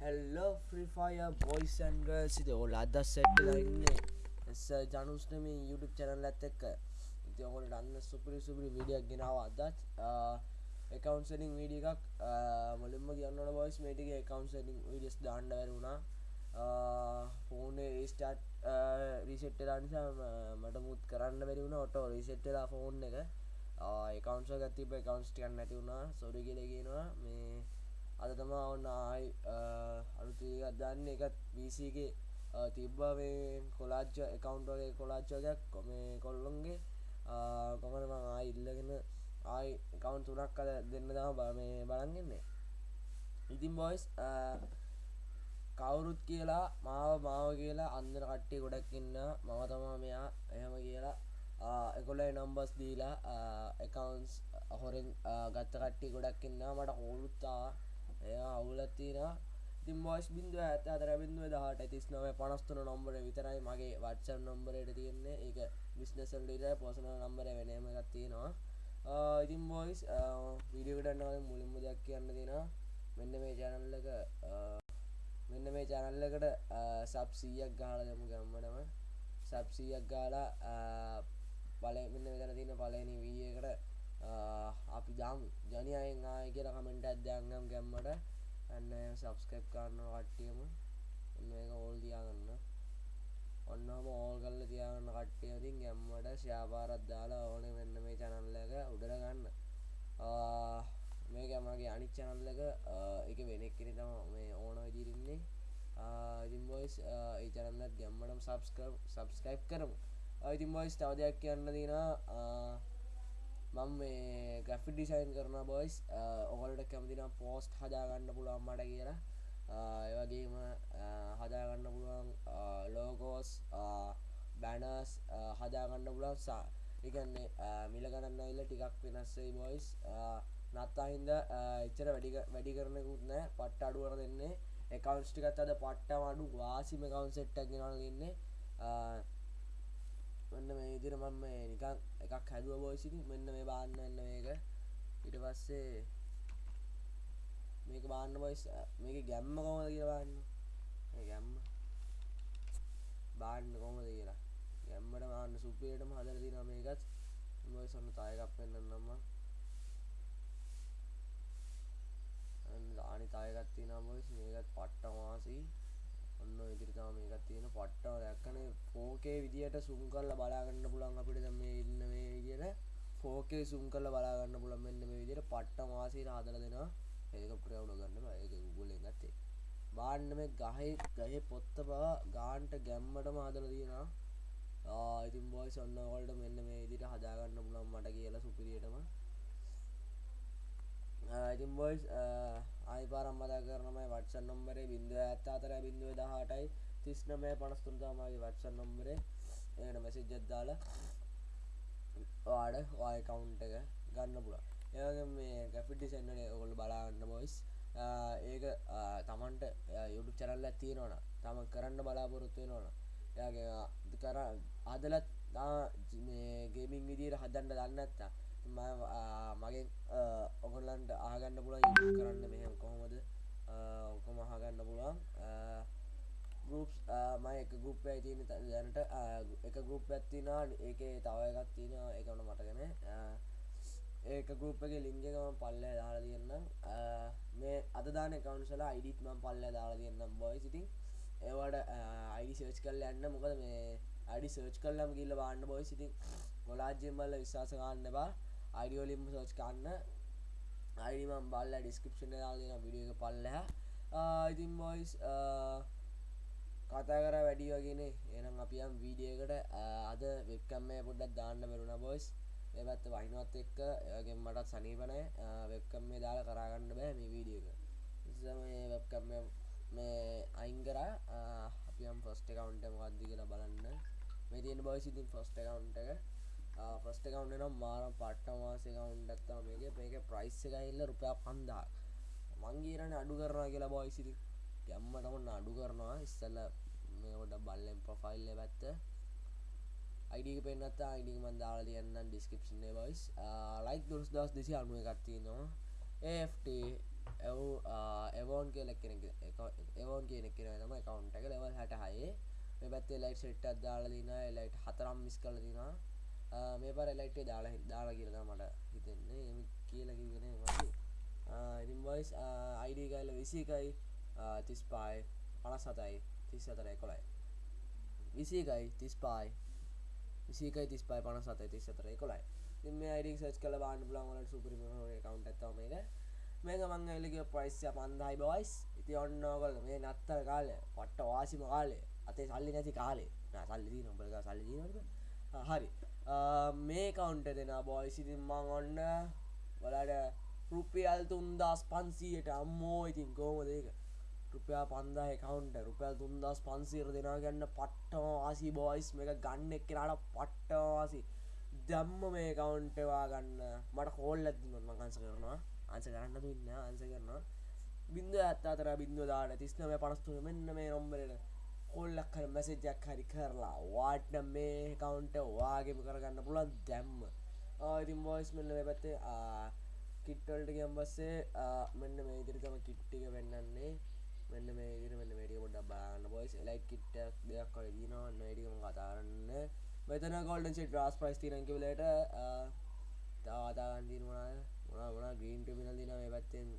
Hello Free Fire බොයිසන්ග සිද ඔල් අදස් සැට්ටලා ඉන්නේ. එස ජනුස්නම YouTube channel ඇත් එක්ක. ඉති ඔහොට අන්න සුපරි සුපරි විඩියක් ගෙනාව අදත්. එකකවන්සලින් වීඩිය එකක්. මුලින්ම කියන්නට බොයිස් මේටිගේ එකකවන්සලින් විඩියස් දාණ්ඩ වැරුණා ෆෝනේ ඒස්ටාට් රිසෙට්ටලා නිසා මට මුත් කරන්න බැරිවුණ ඔටෝ රිසෙට්ටලා ෆෝන් එක. එකකවන්ස ගත්තිබ එකකවන්ස්ටිකන්න නැති වුණා. සොරි කියලගෙනවා මේ අද තමා ඔන්න ආයි අලුතිගත් දන්න. එකත් වීසගේ තිබ්බා මේ කොලාච්ච එකකවන්ටගේ කොලාච්චෝයක් කොම කොල්ලොන්ගේ කොමන ආයි ඉල්ලගෙන ආයි කවුන් තුනක් කල දෙන්න තම බ මේ බලන්ගන්නේ ඉතින් බොයිස් කවුරුත් කියලා මාව මාව කියලා අන්දර කට්ටිය ගොඩක් ඉන්න මම තමා මෙයා එහෙම කියලා එකොලයි නම්බස් දීලා එකකවන්ස් හොරෙන් ගත්ත කට්ටි ගොඩක් ඉන්න මට හෝලුත්තා එය අවුලත්තිනවා ඉතින් බොස් බින්දුව ඇත අතර බින්දුව දහට තිස් නොව පනස්තුන නොම්බර විතරයි මගේ වත්සන් නොම්බරයට තියෙන්නේ. ඒක බිස්නසල්ලට පොසන නම්බර වෙනම ගත්තියෙනවා ඉතින් බොයිස් විඩියකටන්නව මුලින්ම දෙයක් කියන්න දෙෙන මෙන්න මේ ජැනල්ලක මෙන්න මේ ජැනල්ලකට සබ්සීයක් ගාල ගමු ගම්මටම සබ්සීයක් ගාලා පල මෙන්න මෙතන තින පලනි වීකට අපි දාම් ජනයයෙන් ආය කියල කමෙන්ට අධ්‍යයන්ගම් ගැම්මට. ඇන්න සබස්කප් කරන්න කට්ටියම. මේක ඕල් තියාගන්න. ඔන්නම ඕල් කල්ල තියාගන්න කට්ටියතින් ගැම්මට ශාපාරත් දාලා ඕන වෙන්න මේ චනල්ලක උඩරගන්න මේ ගැමගේ අනික් චනල්ලක එක. වෙනෙක්කෙන තම මේ ඕන විදිරින්නේ ඉතින් බොයිස් ඒ චනල්ලත් ගැම්මටම සබස්කප් සබස්කයිප් කරමු. ඉතින් බොයිස් තව දෙයක් කියන්න දින මම මේ ග්‍රෆි ඩිසයින් කරන බොයිස් ඔගලට කැමතිනම් පෝස්ට් හදාගන්න පුළුවන් මට කියලා. ඒවගේම හදාගන්න පුළුවන් ලෝගෝස් බැනස් හදාගන්න පුළුවන් සා එකන්නේ මිල ගණන්න ඉල්ල ටිකක් වෙනස්සේ බොයිස් නත්තාහින්ද එච්චර වැඩි වැඩි කරනකුත් නෑ. පට්ට අඩුවර දෙන්නේ. එකකවන්ස්ටිකත් අද පට්ට අඩු. වාසිම කවුන් සෙට්ටක් ගෙනල් ඉන්නේ මෙන්න මේ ඉදිර මම නිකන් එකක් හැදුව බෝසිති මෙන්න මේ බාන්න එන්න මේක. ඉට පස්සේ මේක බාන්න බොයිස් මේක ගැම්ම කොමද කියවාන්න ගැම්ම බාන්න කොමද කියලා. ගැම්මට බාන්න සුපියටම හදර දින මේකත්. මොයි සොන්න තායකක් පෙන්න්නන්නම්ම ආනි තායකත්ති නම්බොයිස් මේකත් පට්ට වාසී ඔන්න ඉදිරිතාව මේකත් තියෙන පට්ටව දැක්කනේ ෆෝකේ විදියට සුම් කරල බලාගන්න පුළන් අපිට මේ ඉන්න මේ විදියට. ෆෝකේ සුම් කරල බලාගන්න පුළන් මෙන්න මේ විදියට. පට්ට වාසීර හදල දෙෙන ඒක ප්‍රවුණ ගන්න ඒක ගුලෙන් ගත්තේ. බාන්න මේ ගහයි ගහ පොත්ත බව ගාන්ට ගැම්මටම හදල තියෙනවා. ඉතින් බොයි සොන්නවලට මෙන්න මේ ඉදිට හදාගන්න පුළන් මට කියලා සුපිරියටම. ඉතින් බොයිස් ආයි පාරම් මදා කරනමයි වටසන් නොම්බරේ බින්දුව ඇත්ත අතර බින්දුව දහටයි තිස්නමය පනස්තුන්තාමගේ වටසන් නොම්බරේ එකට මැසිජ්ජත්දාල වාඩ වාය කවුන්් එක ගන්න පුළ ඒගේ මේ ගැෆිටි සෙන්න්නන ඔොල් බලාගන්න බොයිස් ඒක තමන්ට යුටු චරල්ල තියෙනවන තම කරන්න බලාපොරොත්තුව නොන යාගේ කර අදලත් ගේමින් විදියට හදන්න දන්න ඇත්තා මගේ ඔගොල්ලන්ට ආගන්න පුළ යු කරන්න මෙහම කොහොමද? ඔකොම අහගන්න පුළුවන්. ගරුප් මයි එක ගුප් ඇතින දැනට. එක ගුප් ඇත්තිනා ඒක තව එකක් තියෙන එකන මටගෙන ඒක ගරුප්ගේ ලිංගකම පල්ල දාලා තියන්නම්. මේ අදදාන කවන්සල අයිඩිත්ම පල්ල දාලා තියන්නම් බොයි සිතින් ඒවට අයිඩි සර්ච් කල් යන්න. මොකද මේ අඩි සර්ච් කල්ලම් ගිල්ල බාන්න බොයි සිතින් ගොලාජ්‍යමල්ල විශවාස ගන්න බා අයිඩියෝලිම් සෝච් කන්න අයිඩිමම් බල්ල ඩිස්කපෂන් දාගෙන විඩිය එක පල්ලහ. ඉතින් බොයිස් කතා කර වැඩි වගෙන එනම් අපියම් වීඩියකට අද වෙක්කම්මය පොඩ්ඩක් දාන්න බැරුණ බොයිස් එබත් වයිනොත් එක්ක ඒගෙන් මටත් සනීපනය වෙක්කම් මේ දාලා කරගන්න බෑ මේ වීඩියක මේ වෙක්කම් මේ අයිංකර අපියම් ෆස්ට කවන්ට මදදි කියලා බලන්න. මේ තියෙන බොයිස් ඉතින් ෆස්ට කවන්ට එක. ෆස්ට කවුන්ට නම් මාරම් පට්ට මාසේ කවුන්් ඇත්තා මේක මේක ප්‍රයිස් එකඉල්ල රුපයා පන්දා මංගේරන අඩු කරනවා කියලා බොයිසිරි ගැම්මටමන්න අඩු කරනවා. ඉස්සල්ල මේට බල්ලෙන් ප්‍රොෆයිල්ල පැත්ත. අයිඩික පෙන්න්නත් අයිඩික මන්දාල තියන්න ඩිස්කපෂන් බයිස් ලයික් දුරස් දස් දෙසි අනුව එකත්තිනවා ඒට එව් එවෝන් කියල කෙනෙක් එවෝන් කියනෙක් කෙන තම කවුන්ට එක ලෙවල් හට හයේ මේ පැත්තේ ලයිට් සෙට්ටත් දාලා දින ලයිට් හතරම් මිස් කල දිනා මේ පර ලයිට්ේ දාලා දාලා කියලද මට හිතෙන්නේ. එම කියල කිගෙන වගේ ඉතින් වයිස් අයිඩ කල්ල විසිකයි තිස් පායි පනස් සතයි තිස් අතර කොලයි විසිකයි තිස් පායි විසිකයි තිස් පායි පන සත තිස් අතර කොලයි තිම අයිඩ සච් කල බාන්න පුලන්වලට සුපරිම කවන්ට ඇත්තව මේක. මේක මං එලික ප්‍රයිස්ය පන්දයි බොයිස් ඉති ඔන්නෝකල් මේ නත්තර කාලය පට්ට වාසිම කාලේ අතේ සල්ලි නැති කාලේ. සල්ලි නොබලක සල්ලි හරි. මේ කවුන්ට දෙෙන බොයිසිතින් මං ඔන්න වලට රුපියල් තුන්දස් පන්සීයට අම්මෝ ඉතින් කෝමදක රුපයා පන්දා කවන්ට රුපියල් තුන්දස් පන්සීර දෙනා ගන්න පට්ටම ආසි බෝයිස් මේ ගන්න එක් කෙනට පට්ටවාසි දැම්ම මේ කවුන්ටවා ගන්න. මට කෝල් ඇති නොත්ම අංස කරනවා. අන්ස කරන්න ඉන්න අන්ස කරනවා. බින්ද ඇත්තතර බින්දුව දාට තිස්නම පනස්තුන මෙන්න මේ නොම්බරට කොල්ලක් කර මැසෙජ්ජක් හරි කරලා වාට්න මේ කවුන්ට වාගේම කරගන්න පුළන් දැම්ම. ඉතින් බෝයිස් මෙල්ල පැත්තේ කිට්වල්ට ගම් බස්සේ මෙන්න මේ ඉදිරි තම කිට්ටික වෙන්නන්නේ. මෙන්න මේ ඉදිරි මෙන්න වැඩිය පොඩ බාන්න බොයිස් ලයිට් කිට්ටක් දෙයක් කොල දීනවා වැඩිකම කතාරන්න මෙතන ගොල්ඩන් සිට රාස් ප්‍රයිස් තිනකිවලට තාවාතාගන්දීන වනාය මොනා වනා ග්‍රීන් ටිමිනල් දින මේ පැත්තෙන්.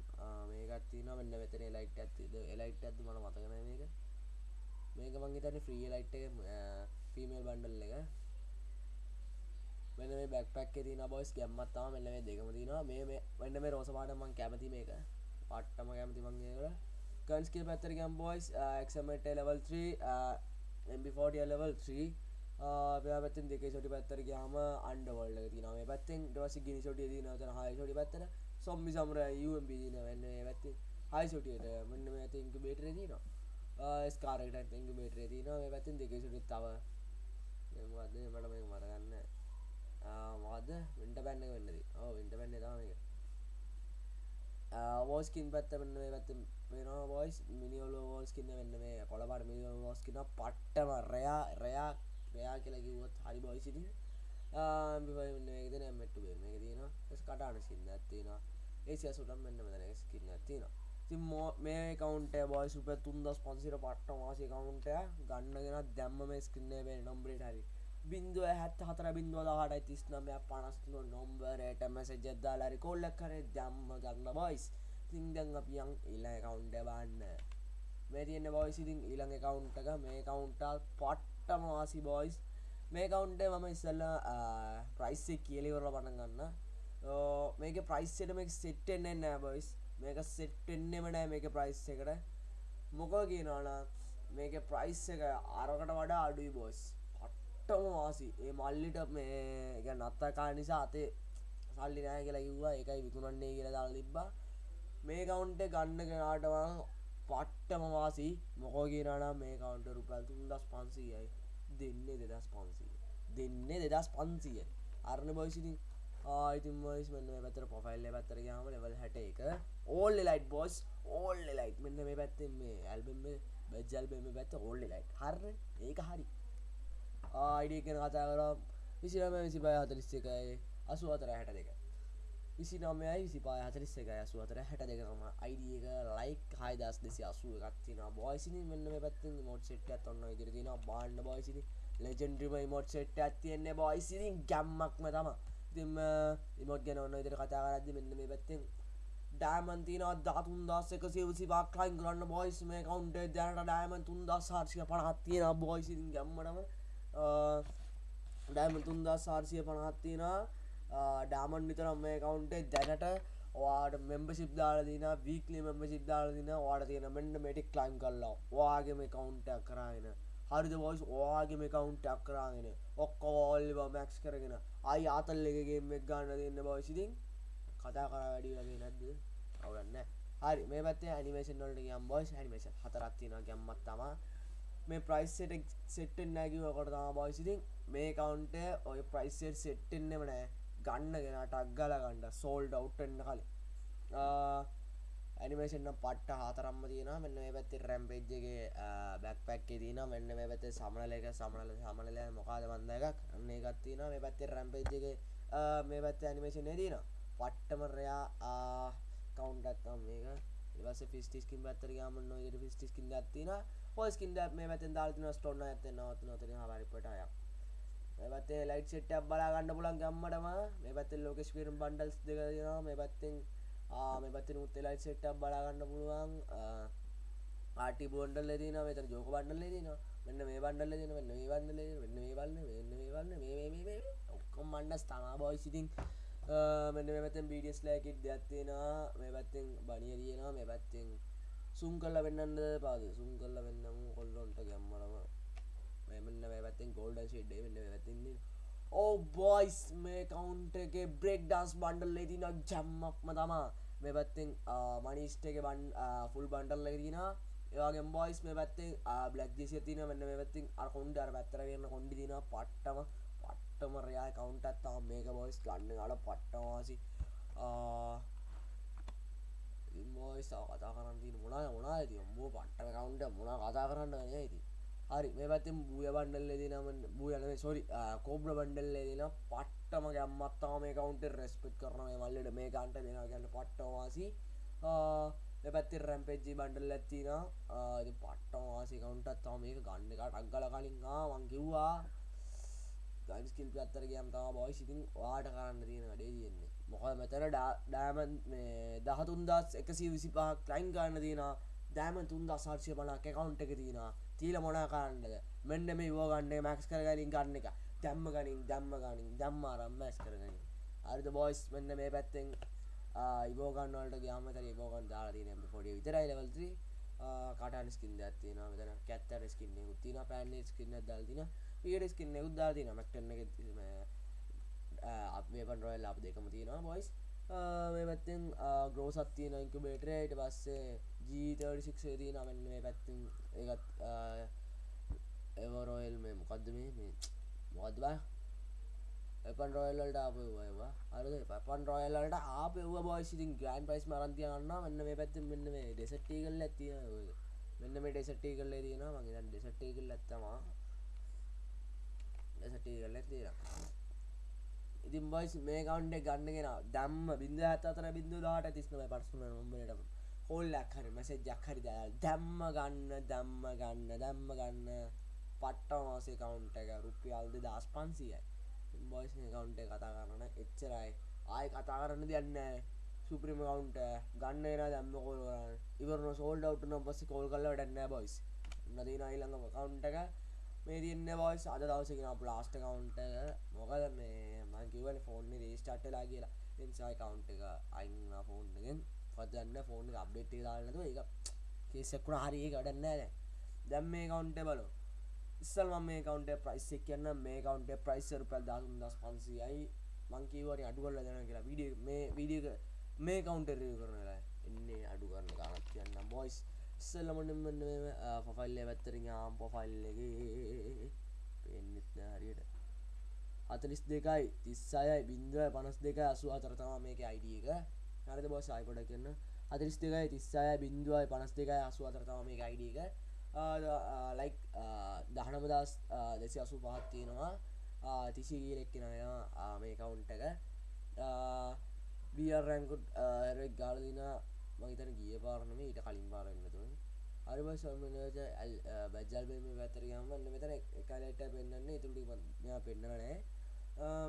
මේකත්තින මෙන්න මෙතන ලයිට් ඇත්තිද එලයිට් ඇත්ද මන මතකන මේක. මේක මං හිතන්නේ ෆ්‍රී ලයිට් එක ෆීමේල් බන්ඩල් එක. මෙන්න මේ බැක්පැක් එකේ තියෙන බොයිස් ගැම්මත් තමයි මෙන්න මේ දෙකම තියෙනවා. මේ මේ මෙන්න මේ රෝස පාට මං කැමති මේක. පාට්ටම කැමති මං ඒකට ගන් ස්කිල් පැත්තට ගියම් boys XMT level 3 MP40 level 3 මෙයා පැත්තෙන් දෙකේ ෂොටි පැත්තට ගියාම අන්ඩර්වර්ල්ඩ් එක තියෙනවා. මේ පැත්තෙන් ඊට පස්සේ ගිනි ෂොටිය තියෙනවා. එතන හයි ෂොටි පැත්තට සොම්බි සමුරයි UMP තියෙනවා. මෙන්න මේ පැත්තෙන් හයි ෂොටියට මෙන්න මේ පැත්තේ ඉන්කියුබේටරේ තියෙනවා. ස්කාරකට ඉන්කියුබේටරේ තියෙනවා. මේ පැත්තෙන් දෙකේ ෂොටිත් තව. මොකද්ද? මට මේක මතකන්නේ මොකද වින්ට පැන්න වෙන්නද? ඕ වින්ට පැන්න තම වෝස්කින් පැත්ත වෙන්න මේ පැත්ත වෙනවා වොයිස් මිනිියෝල වෝස්කින්න වෙන්න මේ කොළබට මිනිියෝ වෝස්කින පට්ටම රයා රයා රයා කියලා කිව්වොත් හරි බොයිසිටි න්න මෙට මේක තින කටාන සින්න ඇත්තිනවා ඒසිය සුටම් මෙන්න මෙතන ස්කින්න ඇතිනවා තින් මේ කවන්ට බොයි සුප තුන්දස් පන්සිර පට්ට වාසි කවුන්ට ගන්නගෙන දැම්ම මේ ස්කින්නේ වේ නොම්බ්‍රේට හරි. බින්දුව හැත් හතර බින්දුව දාට තිස්නමය පනස්තුන නොම්බරයට මැසෙජ් ජද්දාලාරි කොල්ලක් කරේ දම්ම ගන්න බොයිස් තිංදන් අපියන් ඉල්ල කවුන්ට බන්න මේ තියන්න බොයිසිතින් ඊළඟ කවුන්ට එක මේ කවුන්ටල් පට්ටම වාසි බොයිස් මේ කවුන්ටේ මම ඉස්සල්ල ප්‍රයිස්සේ කියලිවරල පටන් ගන්න. මේක ප්‍රයිස්සට මේ සෙට්ටෙන්නේ නෑ බොයිස් මේක සෙට්ටෙන්නෙම නෑ මේක ප්‍රයිස් එකට. මොකෝ කියනවාන මේක ප්‍රයිස් එක අරකට වඩා අඩුයි බොස් පට්ටම වාසි. ඒ මල්ලිට මේ එක නත්තකා නිසා අතේ සල්ලි නෑ කියලා කිව්වා. ඒකයි විකුණන්නේ කියලා දාලා තිබ්බා. මේ කවුන්ට ගන්න කෙනාටවා පට්ටම වාසි. මොකෝ කියනනම් මේ කවුන්ට රුපල් තුන්දස් පන්සීයයි. දෙන්නේ දෙදස් පන්සීය. දෙන්නේ දෙදස් පන්සීය අරණ බොයිසිතින් ආයිතින් මොයිස් මෙන්න මේ පැතර පොෆයිල්ල පැත්තර ගාම ලෙවල් හැට එක ඕල්ල ලයිට් බොස් ඕල්ල ලයිට් මෙන්න මේ පැත්තෙන් මේ ඇල්බෙම බැජල් බෙම පැත්ත ඕල්ල ලයිට් හර ඒක හරි. ආයිඩ කෙන කතා කර. විසිනම විසි පය හතලිස්ස එකයි අසු අතර හැට දෙක විසි නමයයි විසි පා හතලිස්ස එක අසු අතර හැට දෙකම අයිඩියක ලයික් හයිදස් දෙසි අසුව එකත්තින බොයිසිනි මෙන්න මේ පැත්තින් මොට් සෙට් ඇත් ඔන්න ඉදිරි තින බාන්න බොයිසිනි ලෙජෙන්ඩ්‍රිම මොට් සෙට් ඇත්තියෙන්නේ බොයිසිරින් ගැම්මක්ම තම තිම ඉමොත් ගැන ඔන්න ඉදිරි කතා කරදදි මෙන්න මේ පැත්තෙන් ඩෑමන්තින දතුන් දස් එක සිවසි පාක්ලයින් කරන්න බොයිස් මේ කවුන්ට දැනට ඩෑමන් තුන් දස් හර්ෂය පනහත්තියෙන බොයිසිරින් ගැම්මටම. ඩෑම තුන්දා සාර්සිය පනහත්තින ඩාමන් විතරම් මේ කවුන්ටේ දැනට වාට මෙම්බ සිබ්දාල දින වීකලි මෙම්බ සිබ්දාල දින වාට තියෙන මෙන්න මෙටික් ලයින් කල්ලා වාගේ මේ කවුන්ටක් කරගෙන. හරිද වොයිස් ඕවාගේ මේ කවුන්ටක් කරගෙන. ඔක්කෝල්ලිව මැක්ස් කරගෙන. අයි ආතල් එකගේ මෙක් ගන්න දෙන්න බවසිතින් කතා කර වැඩි වගේ නැද්ද? අවුලන්න හරි. මේ පත්තේ ඇනිමේෂන් වලට ගම් බොයිස් ඇනිමේෂන් හතරත්තින ගැම්මත් තමා. මේ ප්‍රයිස්සට සෙට්ටෙන් නැකිව කොට තම බොයිසිතින් මේ කවුන්ට ඔය ප්‍රයිස්සට සෙට්ටෙන්නෙම නෑ ගන්න ගෙන ටක්ගල ගණ්ඩ සෝල්ඩ අවට්ටන්න කලින්. ඇනිමේෂන්න පට්ට හතරම්ම තියෙන මෙන්න මේ පැත්ති රැම්පේජ්ගේ බැක් පැක්කේ තින මෙන්න මේ පැත්තේ සමනල එක සමනල සමනල මොකාද මන්ද එකක්? අන්න එකත් තියෙන මේ පැත්තේ රැම්පේජ්ගේ මේ පැත්ත ඇනිමේෂන් තින පට්ටම රයා කවුන්ටත්තම් මේක. ඉවස ෆිස්ටිස්කින් පැත්තර ගමන්න ඉට ෆිස්ටිස්කින් ඇත්තින පොස්කින් මේ පැතෙන් දාල්තින ස්ටොන්න ඇත නවත නොතන හරිපටයක් පැත්තේ ලයිට් සෙට්ටක් බලාගන්න පුලන් ගම්මටම. මේ පැත්තෙල් ලෝකෙස් පිරම් බන්ඩල්ස් දෙකෙනවා මේ පැත්තෙන් මේ පැත්තෙන උත්තේ ලයිට් සෙට්ටක් බලාගන්න පුළුවන්. ආටි බොන්ඩල් ලදින මෙතර ජෝක බන්ඩල් ලදින මෙන්න මේ බන්ඩල් ලදින මෙන්න මේ බන්ඩල වෙන්න මේ බලන්න වෙන්න මේ බලන්න මේ ඔක්කොම් මණ්ඩස් තමා බොයි සිතින් මෙන්න මේ පැත්තෙන් බීඩියස් ලෑකිට් දෙයක්ත්තියෙනවා මේ පැත්තෙන් බනිය තියෙනවා මේ පැත්තෙන් සුම් කල්ල වෙන්නන්න පාද සුම් කල්ල වෙන්නම. කොල්ලොන්ට ගැම්මලම. මෙමන්න මේ පැත්තෙන් ගෝල්ඩ ශෙඩ්ඩේ වෙන්න පැත්තින්නේ ඕ බොයිස් මේ කවුන්ට එක බ්‍රෙක් ඩන්ස් බන්ඩල් ලේතින ජම්මක්ම තමා. මේ පැත්තෙන් මනිස්ට එක බන් ෆුල් බන්ඩල් ලතිනා ඒවාගේ බොයිස් මේ පැත්තේ බ්ලක් ජෙසිය තින වෙන්න මේ පැත්තින් අර කොන්ඩ අර පැත්තර කරන්න කොඩි තින පට්ටම පට්ටම රයා කවුන්ටත් තාම මේක බොයිස් ගන්න අල පට්ටවාසි. ඉම්බෝයිස් කතා කරන්න තින මොනා මොනා ඇති මෝ පට්ට කවුන්ට මොනා කතා කරන්න ඇති හරි මේ පැත්තෙන් බූය බන්ඩල්ල දිනම බූයන සොරි කෝබ්‍ර බන්ඩල්ල දින පට්ටම ගැම්මත්තාව මේ කවුන්ට රෙස්පෙට් කරන මේ මල්ලට. මේ කන්ට දෙෙන ගන්න පට්ටවාසි. පැත්ති රැම්පෙජ්ජි බන්ඩල් ඇත්තින පට්ටවාසි කවුන්ටත් තම මේක ගන්න එක ටක්ගල කලින් මං කිව්වා ගයිස්කිල් පත්තර ගම් තම බොයි සිතින් වාට කරන්න තියෙන වැඩේ තියෙන්නේ. මොකද මෙතන ඩෑමන් මේ දහතුන්දස් එකසි විසි පහක් ලයින් ගන්න තියෙන දෑම තුන්ද සාර්ශය පනක් එකකවුන්ට එක තියෙන තීල මොනා කරන්නද? මෙන්න මේ වෝගන්නේ මැක්ස් කරගලින් ගන්න එක. දැම්ම ගනින් දැම්ම ගනින් දම්මාරම් මැස් කරගනින් අරිත බොයිස් මෙන්න මේ පැත්තෙන් ඉබෝගන්නවලට ගාමතර බෝගන් දාලාතින පොඩි විතරයි ලවල්ත්‍රී කටන ස්කින් ඇත්තින මෙතන කැත්තර ස්කින්න උත්තින පැන්නේ ස්කින්න දල්තින පියට ස්කින්න උද්දාතින මක්ටන්න එක අපේ පන් රොයල් අප දෙකම තියෙනවා බොයිස් මේ පැත්තෙන් ග්‍රෝසත් තියෙන ඉන්කුබේටරයට පස්සේ ජීතඩිසික්සේ තිය නමන්න මේ පැත්තින් ඒත් එවරෝයල් මේ මොකක්ද මේ? මේ මොකද බා? එපන් රොයල්ලට ආපවා අර පන් රොයල්ලට ආපව බෝයිසිතින් ග්‍රන් පයිස් මරන්තියන්න මෙන්න මේ පැත්ති මෙන්න මේ ඩෙසට්ටී කල් ඇතිය මෙන්න මේ ඩෙසට්ටී කල්ලේ තියෙන මගේ ඩෙසට්ටී කල් ඇත්තවා ඩෙසට්ටී කල්ල තියෙන ඉතින් බයිස් මේ කවන්්ඩ ගන්නගෙන දම්ම බින්ද ඇත අතර බිඳු දාට තිස්නම පර්සුන නොම්බලට හොල්ලක් හරි මසෙජ්ජක් හරි දල් දැම්ම ගන්න දම්ම ගන්න දැම්ම ගන්න. පට්ට මාසේ කවුන්ට එක රුපියල්ද දස් පන්සියයි. බොයිස් කවුන්ට කතා කරන්න එච්චරයි. ආය කතා කරන්න දෙන්න සුප්‍රිම කවුන්ට ගන්න එන දැම්ම කෝල් කරන්න. ඉවරන සෝල්ඩ අවට්න පස්ස කෝල් කල්ල වැඩන්න බොයිස් නදීන අයිල්ළඟ කවුන්ට එක මේ තියන්න බොයිස් අද දවසගෙන ප්ලාස්ට කවුන්ට මොකද මේ කිවන ෆෝන් රේස්ටට්ටලා කියලා. එනිසා කවුන්් එක අයින්න ෆෝන්ගෙන් පදන්න ෆෝන් අප්ඩේට් දාන්නතු එක කේසකුණ හරි ගඩන්න නෑ දැම් මේ කවුන්ට බලු ඉස්සල් මේ කවන්ට ප්‍රයිස් කියන්න මේ කවන්ට ප්‍රයිස් රුපල් දාසුන් දස් පන්සියයි මංකීවරි අඩුවල්ල දෙන කියලා. විඩිය මේ විඩිය මේ කවුන්ට රිය කරනලා එන්නේ අඩු කරන කාලත් කියන්න බොයිස් ඉස්සල්ලමට පොෆයිල්ල පැත්තරින් ආම් පොෆයිල්ලගේ පෙන්න්නෙත් හරියට. අතලිස් දෙකයි තිස්සායයි බින්දුව පනස් දෙක අසු අතරතම මේක අයිඩිය එක. හරිද බොස් අයිපොඩ කියන්න. අතලිස් දෙකයි තිස්සාය බින්දුවයි පනස් දෙකයි අසු අතරතම මේක අයිඩිය එක. ලයික් දහනම දස් දෙසි අසු පහත් තියෙනවා තිසි ගීලෙක්කෙන වෙන මේ කවුන්ට එක. බියරැංකුට් ඇරෙක් ගාලදින මහිතන ගිය පාරණම ඊට කලින් පාරන්නතුන් හරි බයි සල්මනජ බැජල් බේම පැතරගම මෙතන එකලට පෙන්න්නේ තුටි මෙයා පෙන්න්නනෑ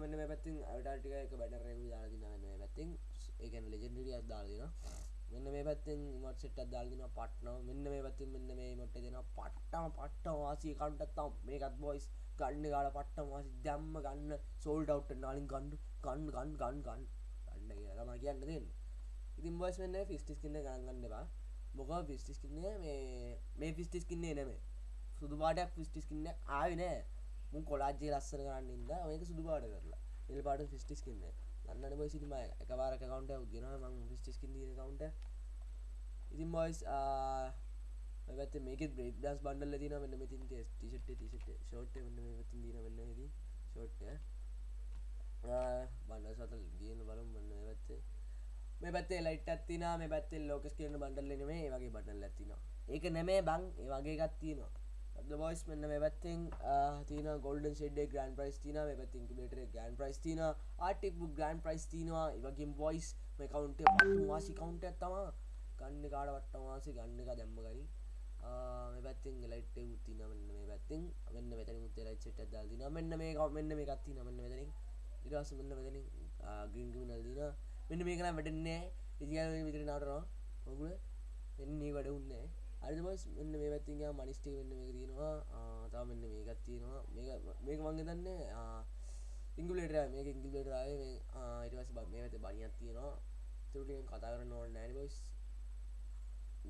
මෙන්න මේ පැත්තින් අටටික එක බැටරෙකු දාලදින වෙන්න පැත්තින්. ඒකන ලෙජෙන්ඩිය අදාලදින මෙන්න මේ පැත්තෙන් මට සෙට් අදාල්දින පට්න මෙන්න මේ පැත්තින් මෙන්න මේ මොට දෙන පට්ටම පට්ට වාසී කණ්ටත්තම් මේකත් බොයිස් ගන්න ගාල පට්ටම වාසි දැම්ම ගන්න සෝල්ඩ අවට් නාලින් ගණ්ඩු ගන්න ගන්න ගන්න ගන්න. ගන්න කියලම කියන්න දෙන්න ඉතින් බොස් වෙන්න ෆිස්ටිස් කින්න ගන්නගන්න එපා. මොක ෆිස්ටිස් කින්නේ මේ මේ ෆිස්ටිස් කින්නේ නෙමේ සුදු පාටයක් ෆිස්ටිස් කින්න ආවි නෑ මුන් කොලාජ්ජේ ලස්සන කරන්න ඉද මේක සුදු පාට කරලා. එල් පාට ෆිස්ටිස් කන්න දන්නන බයි සිටිම එකවාර කවන්ට ගෙන ම ෆිස්ටිස් කින් කවන්ට ඉතින් බොයිස් ඇත මේක බ්‍රේක් දස් බන්ඩල තින මෙන්න මෙතින් ටිෂට් ටිෂට ෂෝට් වන්න මෙතින්. දීන වෙන්න ද ෂෝට් බන්න සතල් දියන බලම් වන්න ඇත්තේ මේ පැත්තේ ලයිට් ඇත්තින මේ පැත්තේ ලෝකස් කියන බන්ඩල්ලන මේ වගේ බටල් ඇතින ඒක නැමේ බං ඒ වගේ ගත්තිනවා බොයිස් මෙන්න මේ පැත්තෙන් තින ගොල්ඩන් ෙඩේ ග්‍රන් ප්‍රයිස් තින මේ පැත්තින් බේටර ගන් ප්‍රයිස් තින ආටික් ග්‍රන් ප්‍රයිස් තිනවා වගේ බොයිස් මේ කවන්ට වාසි කවන්ට ඇත්තම ගන්න කාඩ වට්ටවාසි ගන්න එක දැම්ම ගනි මේ පැත්තිෙන් ලයිට් උත්තින මෙන්න මේ පැත්තිෙන්. මෙන්න මෙතන මුත්තේ ලයිට් සෙට් එකක් දාලා දිනවා මෙන්න මේ මෙන්න මේකක් තියෙනවා මෙන්න මෙතනින්. ඊට පස්සේ මෙන්න මෙතනින් ග්‍රීන් ග්‍රීන් දාලා දිනවා මෙන්න මේක නම් වැඩන්නේ නැහැ ඉතින් මේ විතර නටනවා. මොකුල මෙන්න මේ වැඩ උන්නේ. හරිද බොස් මෙන්න මේ පැත්තින් ගියාම මනිස්ටි මෙන්න මේක තියෙනවා. තව මෙන්න මේකක් තියෙනවා. මේක මේක මං හිතන්නේ ඉංගුලේටර් මේක ඉංගුලේටර් ආවේ. මේ ඊට පස්සේ මේ පැත්තේ බණියක් තියෙනවා. ඒක ටිකෙන් කතා කරන්න ඕනේ නැහැ නේ බොස්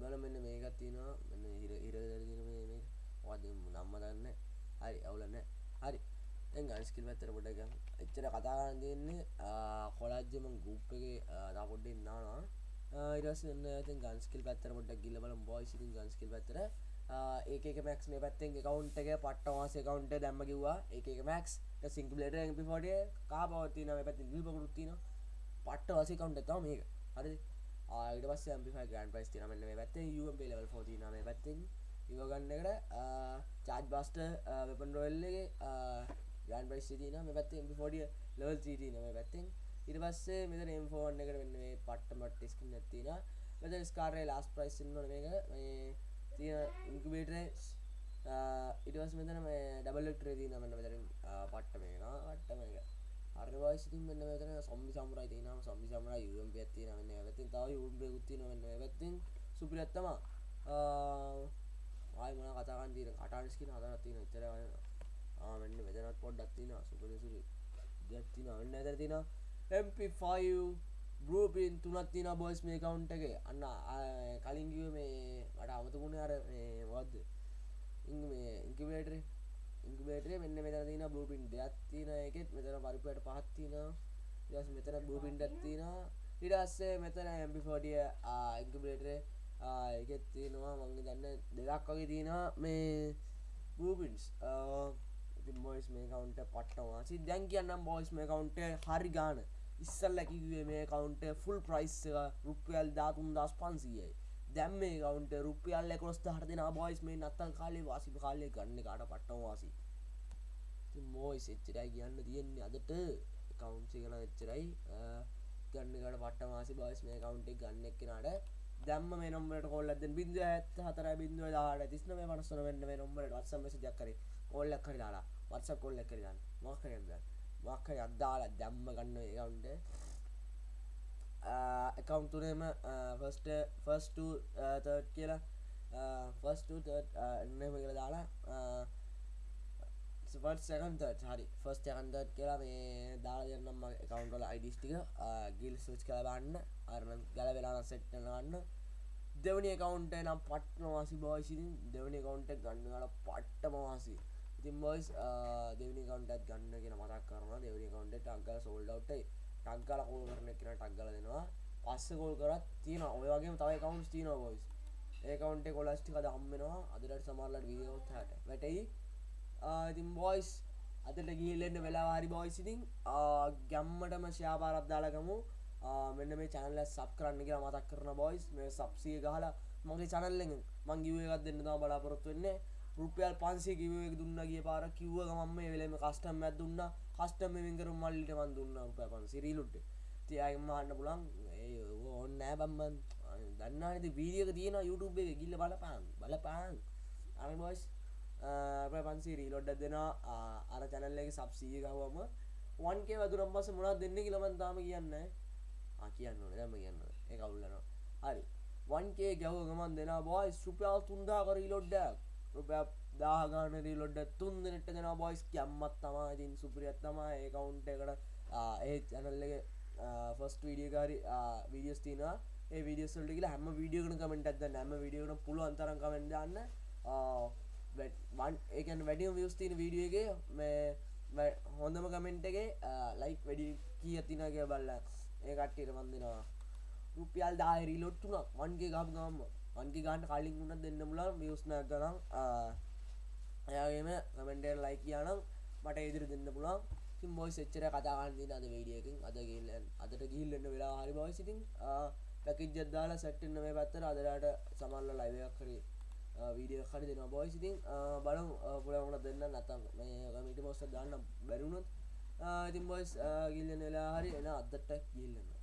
බල මෙන්න මේකත් තියෙනවා. මෙන්න හිර හිර තියෙන මේ මේක. මොකද්ද නම්ම දන්නේ හරි අවුල නැහැ හරි දැන් ගන් ස්කිල් පැත්තට පොඩ්ඩක් ගමු එච්චර කතා කරන්න තියෙන්නේ කොලජ්ජ මම ගෲප් එකේ තව පොඩ්ඩක් ඉන්නවා. ඊට පස්සේ මෙන්න දැන් ගන් ස්කිල් පැත්තට පොඩ්ඩක් ගිහලා බලමු. බොයිස් ඉතින් ගන් ස්කිල් පැත්තට ඒක එක මැක්ස් මේ පැත්තෙන් account එක පට්ට මාස account එක දැම්ම කිව්වා. ඒක එක මැක්ස් ඊට සිංගුලේටර් MP40 කහ බව තියෙනවා මේ පැත්තෙන්? දිල් පොකුරුත් තියෙනවා. පට්ට වාසි account එක තමයි මේක. හරිද? ඊට පස්සේ ඇම්පිෆයි ග්‍රෑන්ඩ් ප්‍රයිස් තියෙනවා මෙන්න මේ පැත්තේ UMP level 4 තියෙනවා මේ පැත්තෙන්. ඉව ගන්න එකට චාර්ජ් බස්ටර් වෙපන් රොයල් එකේ ග්‍රෑන්ඩ් ප්‍රයිස් තියෙනවා. මේ පැත්තේ MP40 level 3 තියෙනවා මේ පැත්තෙන්. ඊට පස්සේ මෙතන M41 එකට මෙන්න මේ පට්ට මට්ට ස්කින් එකක් තියෙනවා. මෙතන ස්කාරේ ලාස්ට් ප්‍රයිස් ඉන්නවනේ මේක. මේ තියෙන ඉන්කුබේටරේ ඊට පස්සේ මෙතන මේ ඩබල් එක් ට්‍රේ තියෙනවා මෙන්න මෙතන පට්ට මේක නා පට්ට මේක හරි වයිස් ඉතින් මෙන්න මෙතන සොම්බි සමුරයි තියෙනවා. සොම්බි සමුරයි UMP එකක් තියෙනවා මෙන්න මේ පැත්තෙන්. තව UMP එකකුත් තියෙනවා මෙන්න මේ පැත්තෙන්. සුපිරියක් තමයි. ආයි මොනවා කතා කරන්න තියෙන කටාන ස්කින් හතරක් තියෙනවා. ඉතර ආ මෙන්න මෙතනත් පොඩ්ඩක් තියෙනවා. සුපිරි සුපිරි දෙයක් තියෙනවා. මෙන්න මෙතන තියෙනවා MP5 ගෲපින් තුනක් තියෙනවා බොයිස් මේ account එකේ. අන්න කලින් කිව්වේ මේ මට අමතකුනේ අර මේ මොකද්ද? ඉංග මේ ඉන්කියුබේටරේ ඉන්කුබේටරේ මෙන්න මෙතන තියෙන බ්ලූප්‍රින්ට් දෙකක් තියෙන එකෙත් මෙතන පරිප්පුවට පහක් තියෙනවා. ඊට පස්සේ මෙතන බ්ලූප්‍රින්ට් එකක් තියෙනවා. ඊට පස්සේ මෙතන MP40 ඉන්කුබේටරේ ඒකෙත් තියෙනවා. මම හිතන්නේ දෙකක් වගේ තියෙනවා මේ බ්ලූප්‍රින්ට්ස් ඉතින් බොයිස් මේ කවුන්ට් එක පට්ටම ඉතින් දැන් කියන්නම් බොයිස් මේ කවුන්ට් එක හරි ගාන. ඉස්සල්ලා කිව්වේ මේ කවුන්ට් එක ෆුල් ප්‍රයිස් එක රුපියල් 13500යි දැම් මේ කවුන්ට රුපියල් කොස් හට දෙෙන බොයිස් මේ නත්තල් කාලේ වාසි කාලය ගන්න කාට පට්ටම වාසි. මෝයිස් එච්චරයි කියන්න තියෙන්නේ අදට. කවුන්සි කන එච්චරයි. ගන්නකට පට මාසි බයිස් මේ කවුන්ටේ ගන්න එක්කෙනට දැම්ම මේ නොම්බට කොල්ලද බින්ද ඇත් හතර බින්දුව දාට තිස්න මේ මනස්සන වෙන්න මේ නොම්බට වත්සම ජක්කර කොල්ලක් කර දාලා වත්ස කොල්ල කරගන්න මක්කරද මක්ක අද්දාලා දැම්ම ගන්න කවුන්ට එකකවුන්තුනේම ෆස්ට ෆස්ට තර්ඩ් කියලා ෆස්ට එන්නම කියලා දාලා සකන් හරි. ෆස් එකන්දත් කියලා මේ දාලා දෙන්නම් එකකවුන්ටල අයිඩිස්ටික ගිල් සච් කලබන්න අරන ගල වෙලාන සෙට්ටනගන්න දෙවනි කවුන්ට නම් පට්නවාසි බෝයිසිතින් දෙවනි කවුන්ට ගන්නගල පට්ට මවාසි ඉතින් බොයිස් දෙවනි කවුන්ටත් ගන්න කියෙන මතක් කරන දෙවනි කවුන්ට අංකල සෝල්ඩවට්ටයි ටක්ගල කෝල් කරන එකන ටක්ගල දෙනවා. පස්ස කෝල් කරත් තියෙන ඔය වගේ තවයි කවුන්ස් තියන බොයිස් ඒකවන්ට කොලස්ටික දම්මෙනවා අදට සමරලට වීෝත් හට. වැටයි. ඉතින් බොයිස් අතට ගිල්ලෙන්න වෙලාවාරි බොයිසිතින් ගැම්මටම ශයාපාරත් දාලගමු මෙන්න මේ චැනල්ල සබ් කරන්න කියලා මතක් කරන බොයිස් මේ සබ්සිය ගහලා මගේ චනල්ලෙන් මංගිවේකත් දෙන්න තම බලාපොරොත්තු වෙන්නේ. රුපියල් පන්සේ කිව්වෙක් දුන්න ගිය පාර කිව්ව ගමන් මේ වෙලෙම කස්ටම් එකක් දුන්නා. කස්ටම් එකෙන් කරු මල්ලිට මන් දුන්නා රුපියල් 500 රීලුට් තියාගෙන මහන්න පුළුවන් ඒ ඕන්න නෑ බම්මන් දන්නා නේද? වීඩියෝ එක තියෙනවා YouTube එකේ. ගිහිල්ලා බලපන් බලපන්. අර බොයිස් රුපියල් 500 රීලෝඩ් එකක් දෙනවා. අර channel එකේ sub 100 ගහුවම 1k වදුරන් පස්සේ මොනවද දෙන්නේ කියලා මම තාම කියන්නේ ආ කියන්න ඕනේ. දැන් මම කියන්න ඕනේ. ඒක අවුල් හරි. 1k ගැහුව ගමන් දෙනවා බොයිස් රුපියල් 3000 රීලෝඩ් එකක්. රුපියල් දාහ ගාන රීලොඩ්ඩ තුන් දෙනට දෙෙන බොයිස් කියම්මත් තමා ඉතින් සුපරියත් තමා ඒ කවුන්ට එකට ඒ චැනල්ලගේ ෆස්ට වීඩියකාරි වීඩියස් තින ඒ විඩියස්ල්ට කියලා හැම වීඩියෝකන කමෙන්ට ඇද නැම විඩියෝන පුළුව අන්තරන් කමෙන්ටන්න ඒකන් වැඩියම් වියස් තින වීඩියෝගේ මේ හොඳම කමෙන්ට්ගේ ලයික් වැඩි කිය තිනගේ බල්ල ඒ කට්ටියට වන්දිනවා රුපියල් දාහිරී ලොට්ටුනක් වන්ගේ ගම් ගම්ම වන්ගේ ගාන්ට කලින් වුණ දෙන්න මුලා මියස්න කරම් එයාගේම කමෙන්ටර් ලයි කියනම් මට ඉදිරි දෙන්න පුළන් සිම් බොයි එච්චර කතාගන්න දින අද වීඩියකින් අද ගිල්ලන් අදට ගිල්ලන්න වෙලා හරි බවයි සිටින් පැකින් ජද්දාල සැට්ටන්න මේ පැත්තර අදරට සමල්ල ලයිවයක් කරේ වීඩිය හරි දෙෙන බොයි සිතින් බලම් පුළවුණ දෙන්න නැතම් මේ ගමිට මොස්ස දාන්න බැරුණුත් ඉතින් බොයිස් ගිල්ලන වෙලා හරි. එන අදට ගිල්ලන්න